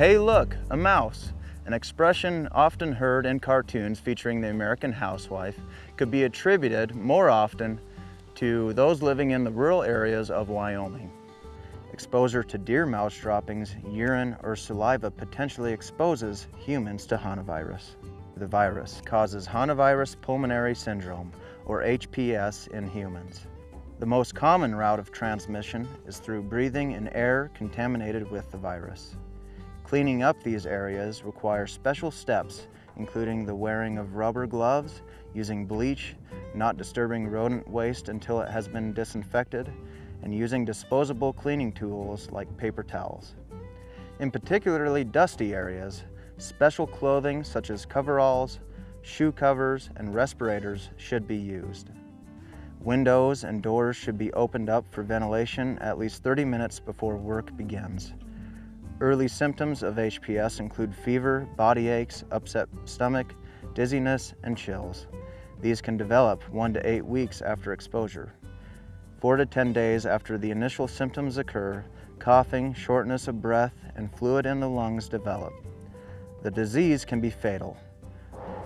Hey look, a mouse. An expression often heard in cartoons featuring the American housewife could be attributed more often to those living in the rural areas of Wyoming. Exposure to deer mouse droppings, urine, or saliva potentially exposes humans to hantavirus. The virus causes hantavirus pulmonary syndrome, or HPS, in humans. The most common route of transmission is through breathing in air contaminated with the virus. Cleaning up these areas requires special steps, including the wearing of rubber gloves, using bleach, not disturbing rodent waste until it has been disinfected, and using disposable cleaning tools like paper towels. In particularly dusty areas, special clothing such as coveralls, shoe covers, and respirators should be used. Windows and doors should be opened up for ventilation at least 30 minutes before work begins. Early symptoms of HPS include fever, body aches, upset stomach, dizziness, and chills. These can develop one to eight weeks after exposure. Four to 10 days after the initial symptoms occur, coughing, shortness of breath, and fluid in the lungs develop. The disease can be fatal.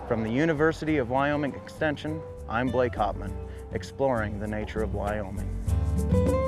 From the University of Wyoming Extension, I'm Blake Hopman exploring the nature of Wyoming.